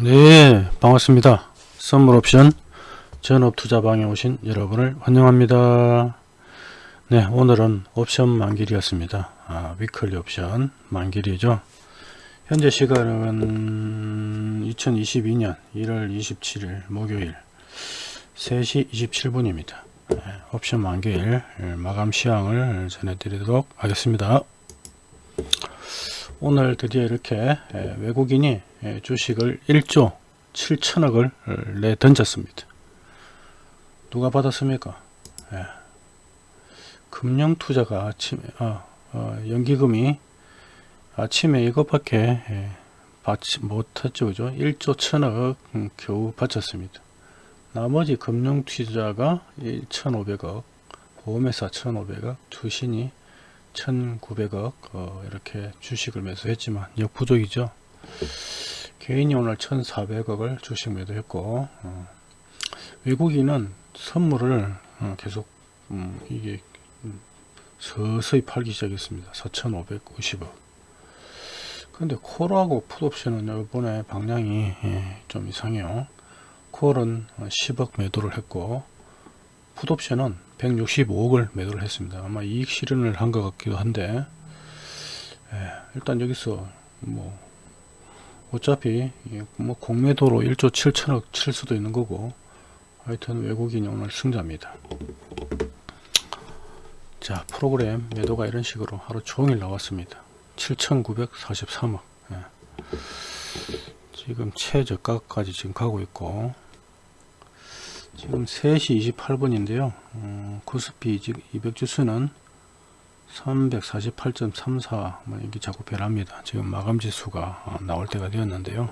네 반갑습니다. 선물옵션 전업투자방에 오신 여러분을 환영합니다. 네 오늘은 옵션 만길이었습니다. 아, 위클리 옵션 만길이죠. 현재 시간은 2022년 1월 27일 목요일 3시 27분입니다. 네, 옵션 만길 마감 시황을 전해드리도록 하겠습니다 오늘 드디어 이렇게 외국인이 주식을 1조 7천억을 내 던졌습니다. 누가 받았습니까? 예. 금융투자가 아침에 어, 어, 연기금이 아침에 이것밖에 예, 받지 못했죠. 그죠? 1조 1천억 음, 겨우 바쳤습니다. 나머지 금융투자가 1,500억, 보험회사 1,500억, 투신이 1900억 어, 이렇게 주식을 매수했지만 역부족이죠. 개인이 오늘 1400억을 주식 매도했고 어, 외국인은 선물을 어, 계속 음, 이게 음, 서서히 팔기 시작했습니다. 4550억. 근데 콜하고 풋옵션은 이번에 방향이 예, 좀 이상해요. 콜은 10억 매도를 했고 풋옵션은 165억을 매도를 했습니다. 아마 이익 실현을 한 것 같기도 한데 예, 일단 여기서 뭐 어차피 뭐 공매도로 1조 7천억 칠 수도 있는 거고 하여튼 외국인이 오늘 승자입니다. 자 프로그램 매도가 이런 식으로 하루 종일 나왔습니다. 7,943억 예. 지금 최저가까지 지금 가고 있고 지금 3시 28분인데요. 어, 코스피 200 주수는 348.34뭐 이게 자꾸 변합니다. 지금 마감 지수가 어, 나올 때가 되었는데요.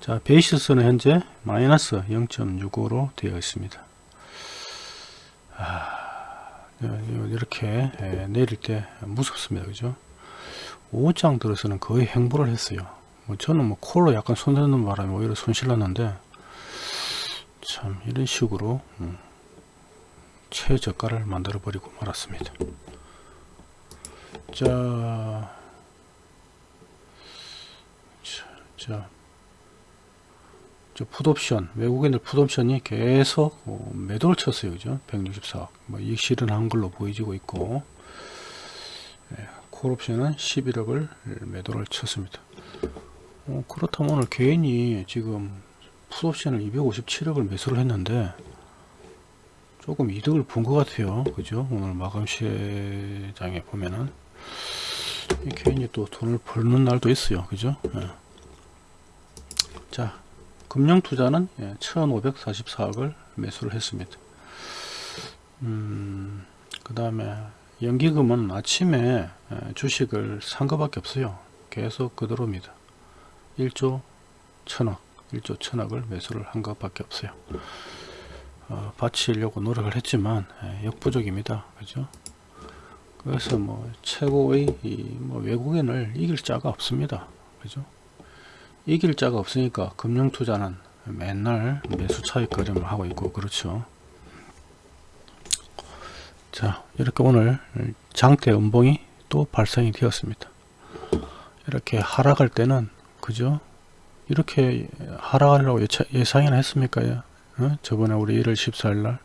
자 베이시스는 현재 마이너스 0.65로 되어 있습니다. 아, 네, 이렇게 내릴 때 무섭습니다. 그죠? 5장 들어서는 거의 행보를 했어요. 뭐 저는 뭐 콜로 약간 손대는 바람에 오히려 손실났는데 참 이런 식으로 음, 최저가를 만들어 버리고 말았습니다. 자, 자, 자, 저 풋옵션 외국인들 풋옵션이 계속 어, 매도를 쳤어요 그죠? 164억. 뭐 이익 실현한 걸로 보이지고 있고 예, 콜옵션은 11억을 매도를 쳤습니다. 어, 그렇다면 오늘 개인이 지금 풋옵션을 257억을 매수를 했는데 조금 이득을 본 것 같아요. 그죠? 오늘 마감 시장에 보면은. 개인이 또 돈을 벌는 날도 있어요. 그죠? 예. 자 금융투자는 예, 1544억을 매수를 했습니다. 음, 그 다음에 연기금은 아침에 예, 주식을 산 것밖에 없어요. 계속 그대로입니다. 1조 1000억 1조 천억을 매수를 한 것밖에 없어요. 어, 바치려고 노력을 했지만 예, 역부족입니다. 그죠? 그래서 뭐 최고의 뭐 외국인을 이길 자가 없습니다. 그죠? 이길 자가 없으니까 금융 투자는 맨날 매수 차익 거래만 하고 있고 그렇죠. 자 이렇게 오늘 장대 음봉이 또 발생이 되었습니다. 이렇게 하락할 때는 그죠? 이렇게 하락하려고 예상이나 했습니까? 어? 저번에 우리 1월 14일 날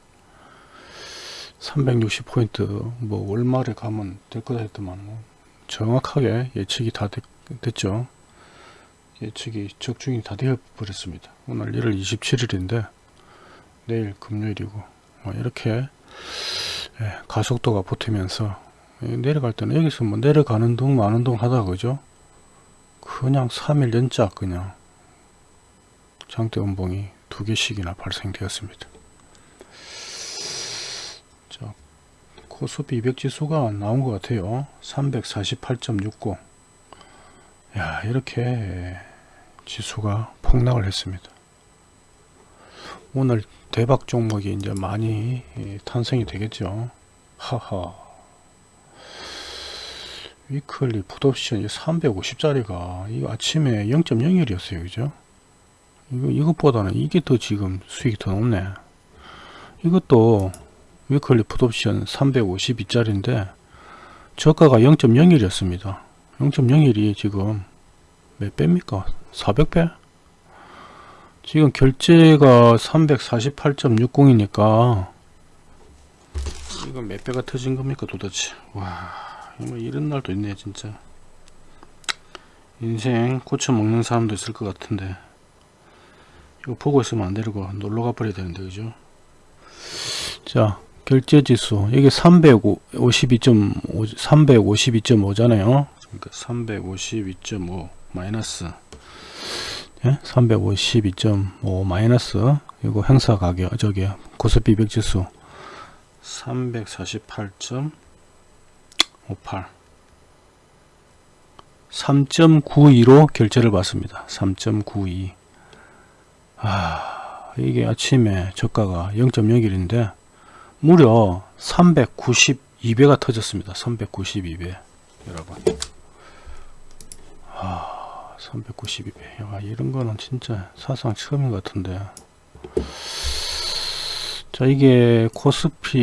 360포인트 뭐 월말에 가면 될 거다 했더만 뭐 정확하게 예측이 다 됐, 됐죠. 예측이 적중이 다 되어 버렸습니다. 오늘 1월 27일인데 내일 금요일이고 뭐 이렇게 예, 가속도가 붙으면서 내려갈 때는 여기서 뭐 내려가는 동 마는 동 하다 그죠? 그냥 3일 연짝 그냥 장대 음봉이 두 개씩이나 발생되었습니다. 자, 코스피 200 지수가 나온 것 같아요. 348.69. 야, 이렇게 지수가 폭락을 했습니다. 오늘 대박 종목이 이제 많이 탄생이 되겠죠. 하하. weekly 풋옵션 350짜리가 이 아침에 0.01이었어요. 그죠? 이거, 이것보다는 이게 더 지금 수익이 더 높네. 이것도 weekly 풋옵션 352짜리인데 저가가 0.01이었습니다. 0.01이 지금 몇 배입니까? 400배? 지금 결제가 348.60이니까 이거 몇 배가 터진 겁니까 도대체 와뭐 이런 날도 있네 진짜 인생 고쳐 먹는 사람도 있을 것 같은데 이거 보고 있으면 안 되고 놀러 가 버려야 되는데 그죠? 자 결제 지수. 이게 352.5 352.5 잖아요. 그러니까 352.5 마이너스. 예? 352.5 마이너스. 이거 행사 가격 저기 고스피 100 지수. 348.58 3.92로 결제를 받습니다. 3.92 아, 이게 아침에 저가가 0.01인데 무려 392배가 터졌습니다. 392배 여러분. 아, 392배. 야, 이런 거는 진짜 사상 처음인 것 같은데. 자 이게 코스피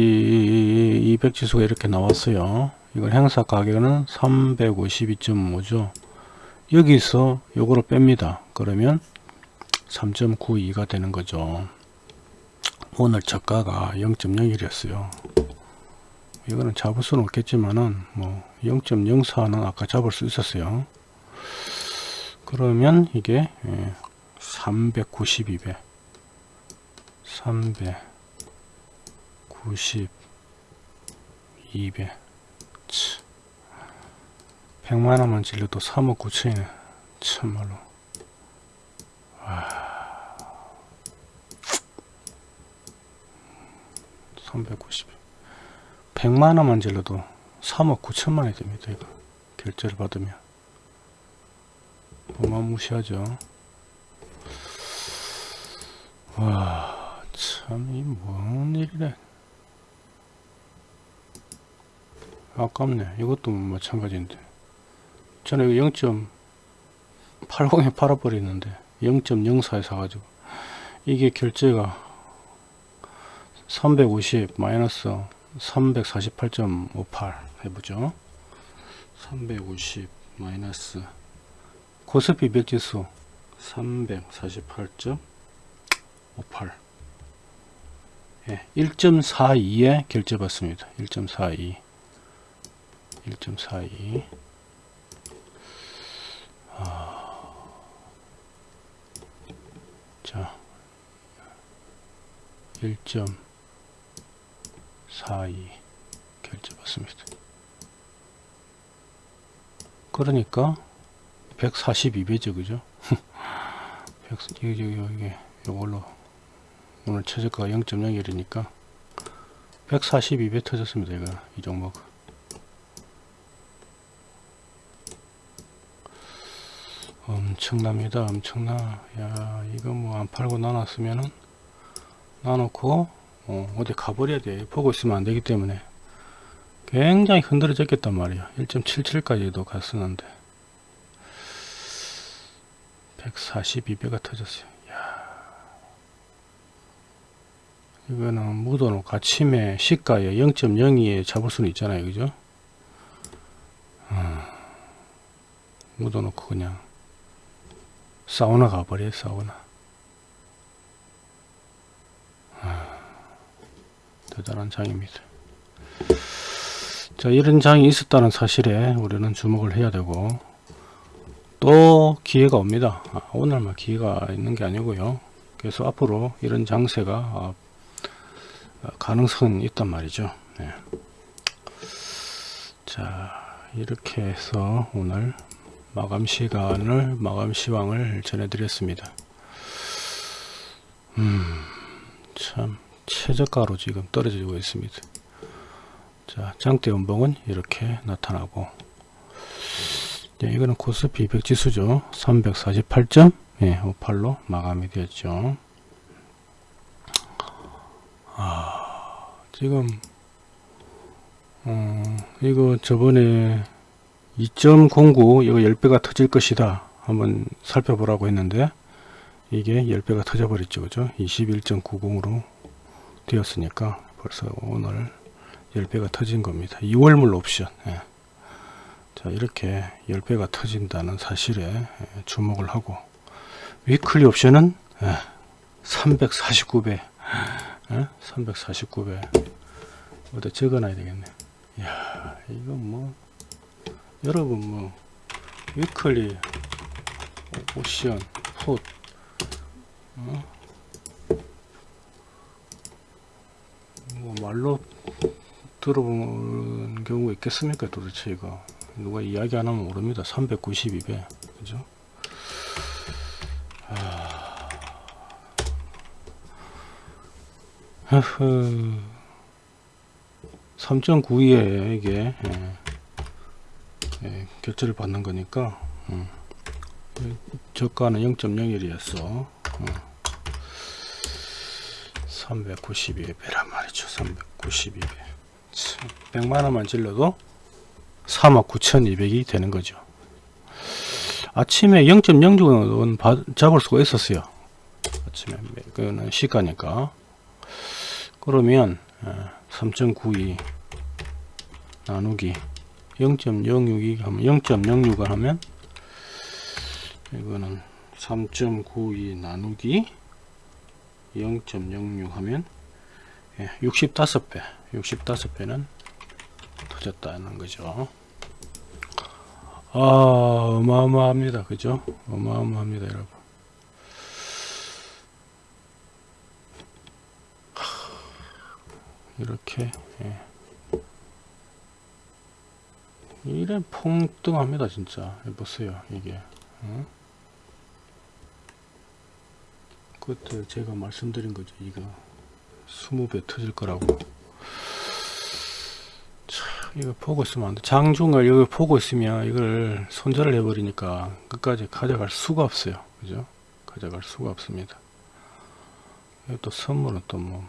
200 지수가 이렇게 나왔어요. 이걸 행사 가격은 352.5죠. 여기서 요거를 뺍니다. 그러면 3.92가 되는 거죠. 오늘 저가가 0.01이었어요. 이거는 잡을 수는 없겠지만은 뭐 0.04는 아까 잡을 수 있었어요. 그러면 이게 392배. 300 92배. 100만원만 질러도 3억 9천이네. 참말로 와 390 100만원만 질러도 3억 9천만원이 됩니다 이거 결제를 받으면 어마무시하죠 와 참, 이 뭔 일이래. 아깝네. 이것도 마찬가지인데. 저는 이거 0.80에 팔아버리는데 0.04에 사가지고 이게 결제가 350 마이너스 348.58 해보죠. 350 마이너스 고스피 백지수 348.58 예, 1.42에 결제 받습니다. 1.42 1.42 아, 자 1.42 결제 받습니다. 그러니까 142배죠 그죠? 100, 여기, 여기, 여기, 이걸로 오늘 최저가가 0.01이니까 142배 터졌습니다 이거 이 종목 엄청납니다. 엄청나. 야 이거 뭐 안 팔고 나눴으면은 나놓고 어, 어디 가버려야 돼. 보고 있으면 안 되기 때문에. 굉장히 흔들어졌겠단 말이야. 1.77까지도 갔었는데. 142배가 터졌어요. 이거는 묻어놓고 아침에 시가에 0.02에 잡을 수는 있잖아요. 그죠? 어, 묻어놓고 그냥 사우나 가버려 사우나. 어, 대단한 장입니다. 자 이런 장이 있었다는 사실에 우리는 주목을 해야 되고 또 기회가 옵니다. 아, 오늘만 기회가 있는 게 아니고요. 그래서 앞으로 이런 장세가 아, 가능성은 있단 말이죠. 네. 자 이렇게 해서 오늘 마감 시간을 마감 시황을 전해드렸습니다. 음 참 최저가로 지금 떨어지고 있습니다. 자 장대 연봉은 이렇게 나타나고 네, 이거는 코스피 200 지수죠. 348점 예, 58로 마감이 되었죠. 아, 지금 어, 이거 저번에 2.09 이거 10배가 터질 것이다 한번 살펴보라고 했는데 이게 10배가 터져 버렸죠 그죠 21.90으로 되었으니까 벌써 오늘 10배가 터진 겁니다 2월물 옵션 예. 자 이렇게 10배가 터진다는 사실에 예, 주목을 하고 weekly 옵션은 예, 349배. 어? 349배. 어디 적어놔야 되겠네. 야 이거 뭐, 여러분 뭐, weekly, 옵션, put, 어? 뭐 말로 들어본 경우가 있겠습니까 도대체 이거? 누가 이야기 안 하면 모릅니다. 392배. 그죠? 아... 3.92에 이게. 예, 예, 결제를 받는 거니까 음. 저가는 0.01이었어 어. 392배란 말이죠 392배 100만원만 질러도 39,200이 되는 거죠 아침에 0.06은 잡을 수가 있었어요 아침에 그거는 시가니까 그러면 3.92 나누기 0.062 하면 0.06을 하면 이거는 3.92 나누기 0.06 하면 65배. 65배는 터졌다는 거죠. 아 어마어마합니다. 그죠? 어마어마합니다 여러분. 이렇게 예. 이래 퐁뚱합니다 진짜. 보세요 이게. 어? 그때 제가 말씀드린 거죠 이거. 20배 터질 거라고. 참 이거 보고 있으면 안돼. 장중을 여기 보고 있으면 이걸 손절을 해버리니까 끝까지 가져갈 수가 없어요. 그죠? 가져갈 수가 없습니다. 또 선물은 또 뭐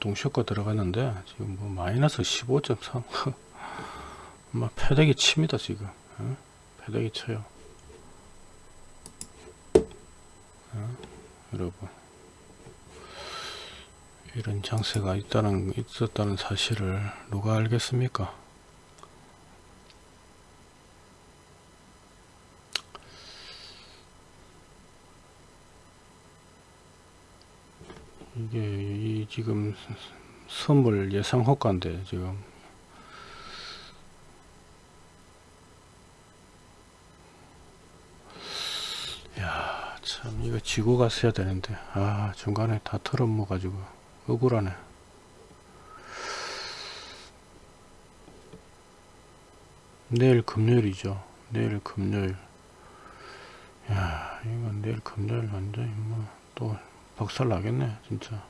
동시효과 들어갔는데 지금 뭐 마이너스 15.3 막 패대기 칩니다 지금. 어? 패대기 쳐요. 어? 여러분. 이런 장세가 있다는 있었다는 사실을 누가 알겠습니까? 이게 이 지금 선물 예상 호가인데 지금 야 참 이거 지고 갔어야 되는데. 아 중간에 다 털어먹어 가지고 억울하네. 내일 금요일이죠. 내일 금요일. 야 이거 내일 금요일 완전히 뭐또 박살 나겠네 진짜.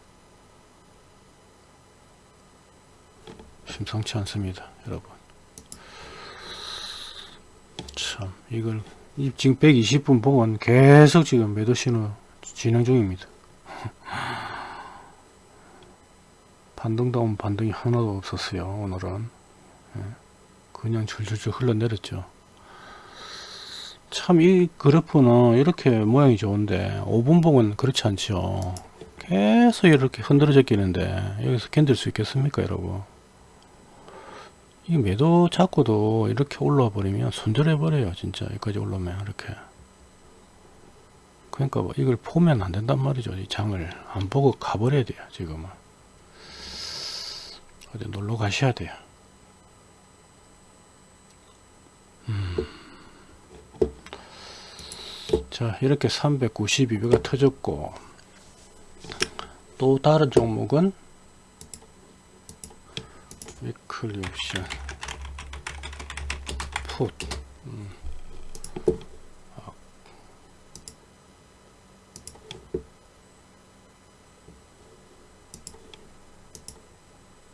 심상치 않습니다 여러분. 참 이걸 지금 120분 보면 계속 지금 매도 신호 진행 중입니다. 반등다운 반등이 하나도 없었어요 오늘은. 예. 그냥 줄줄줄 흘러내렸죠. 참 이 그래프는 이렇게 모양이 좋은데 5분 봉은 그렇지 않죠. 계속 이렇게 흔들어져 끼는데 여기서 견딜 수 있겠습니까 여러분 이 매도 잡고도 이렇게 올라와 버리면 손절해 버려요 진짜. 여기까지 올라오면 이렇게. 그러니까 뭐 이걸 보면 안 된단 말이죠. 이 장을 안 보고 가버려야 돼요 지금은. 어디 놀러 가셔야 돼요. 음. 자 이렇게 392배가 터졌고 또 다른 종목은 위클리 옵션 풋 음. 아.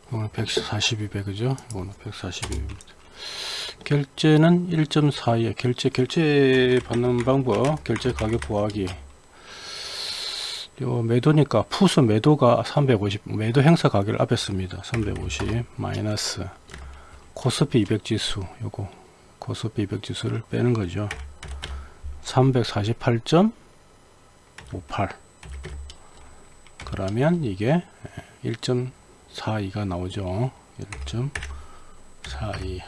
이거는 142배 그죠? 이거는 142배입니다. 결제는 1.42에 결제 결제 받는 방법 결제 가격 보하기 요 매도니까 푸스 매도가 350 매도 행사 가격을 앞에 씁니다. 350 마이너스 코스피 200 지수. 요거 코스피 200 지수를 빼는 거죠. 348.58 그러면 이게 1.42가 나오죠. 1.42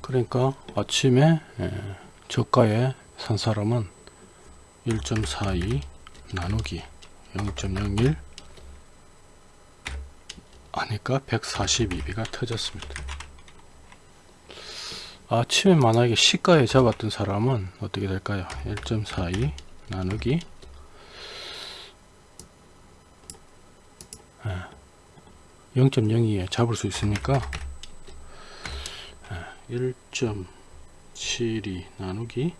그러니까 아침에 저가에 산 사람은 1.42 나누기 0.01 하니까 142배가 터졌습니다. 아침에 만약에 시가에 잡았던 사람은 어떻게 될까요? 1.42 나누기 0.02에 잡을 수 있으니까 1.72 나누기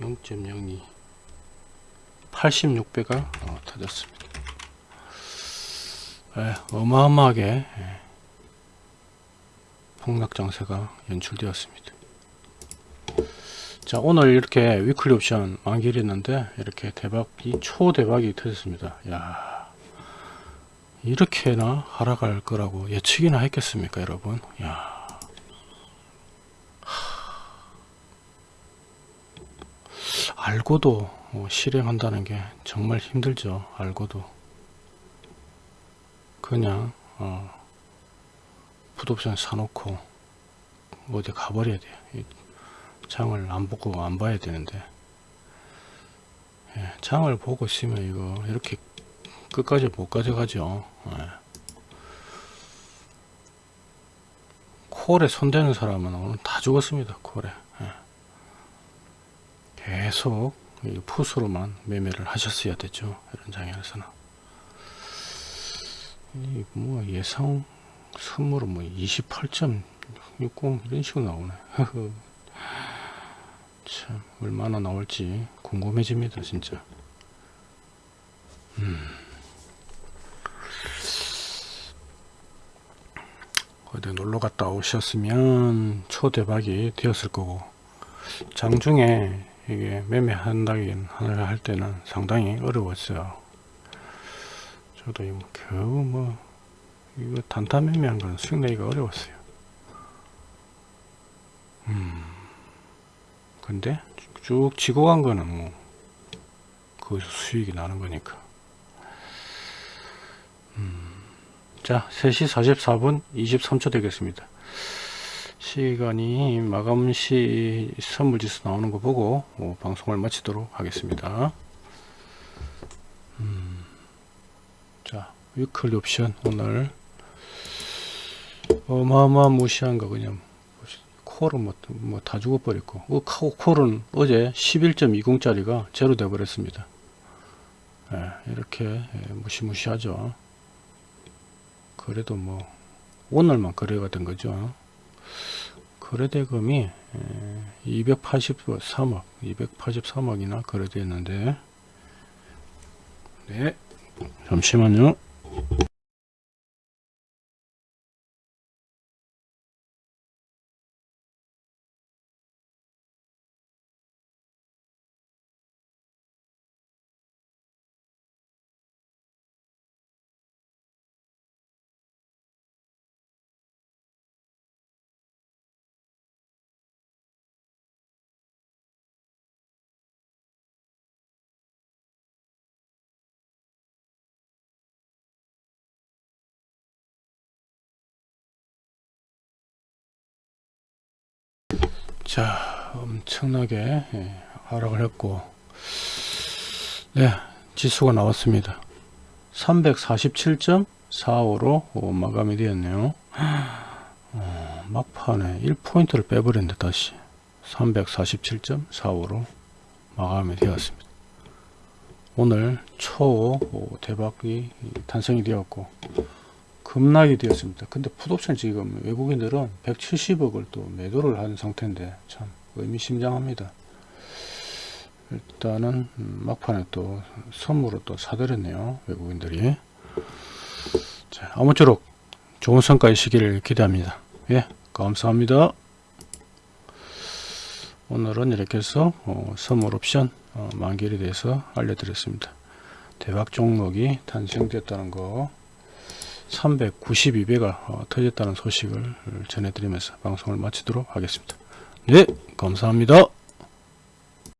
0.02 86배가 어, 터졌습니다. 예, 어마어마하게 예, 폭락장세가 연출되었습니다. 자 오늘 이렇게 위클리 옵션 만기했는데 이렇게 대박이 초대박이 터졌습니다. 야 이렇게나 하락할 거라고 예측이나 했겠습니까 여러분 야 알고도 어, 실행한다는 게 정말 힘들죠. 알고도. 그냥 어, 풋옵션 사놓고 어디 가버려야 돼요. 장을 안 보고 안 봐야 되는데. 예, 장을 보고 있으면 이거 이렇게 끝까지 못 가져가죠. 예. 콜에 손대는 사람은 오늘 다 죽었습니다 콜에 예. 계속 푸스로만 매매를 하셨어야 됐죠 이런 장에서는. 뭐 예상 선물은 뭐 28.60 이런 식으로 나오네. 참 얼마나 나올지 궁금해집니다 진짜. 음. 어디 놀러 갔다 오셨으면 초대박이 되었을 거고. 장중에 이게 매매한다긴 할 때는 상당히 어려웠어요. 저도 뭐 겨우 뭐 이거 단타 매매한 건 수익 내기가 어려웠어요. 음. 근데 쭉 지고 간 거는 뭐 거기서 수익이 나는 거니까. 음. 자 3시 44분 23초 되겠습니다 시간이 마감시 선물지수 나오는 거 보고 어, 방송을 마치도록 하겠습니다. 음, 자 위클리 옵션 오늘. 어마어마 무시한 거 그냥 콜은 뭐, 뭐 다 죽어버렸고. 어, 콜은 어제 11.20 짜리가 제로 돼 버렸습니다. 예, 이렇게 예, 무시무시하죠. 그래도 뭐 오늘만 거래가 된 거죠 거래대금이 283억 283억이나 거래되었는데. 네 잠시만요 자 엄청나게 예, 하락을 했고. 네 지수가 나왔습니다. 347.45로 어, 마감이 되었네요. 어, 막판에 1포인트를 빼버렸는데 다시. 347.45로 마감이 되었습니다. 오늘 초 대박이 탄생이 되었고 급락이 되었습니다. 근데 풋옵션 지금 외국인들은 170억을 또 매도를 한 상태인데 참 의미심장합니다. 일단은 막판에 또 선물을 또 사들였네요. 외국인들이. 자, 아무쪼록 좋은 성과 있시기를 기대합니다. 예, 감사합니다. 오늘은 이렇게 해서 어, 선물 옵션 어, 만기에 대해서 알려드렸습니다. 대박 종목이 탄생됐다는 거 392배가 어, 터졌다는 소식을 전해드리면서 방송을 마치도록 하겠습니다. 네, 감사합니다.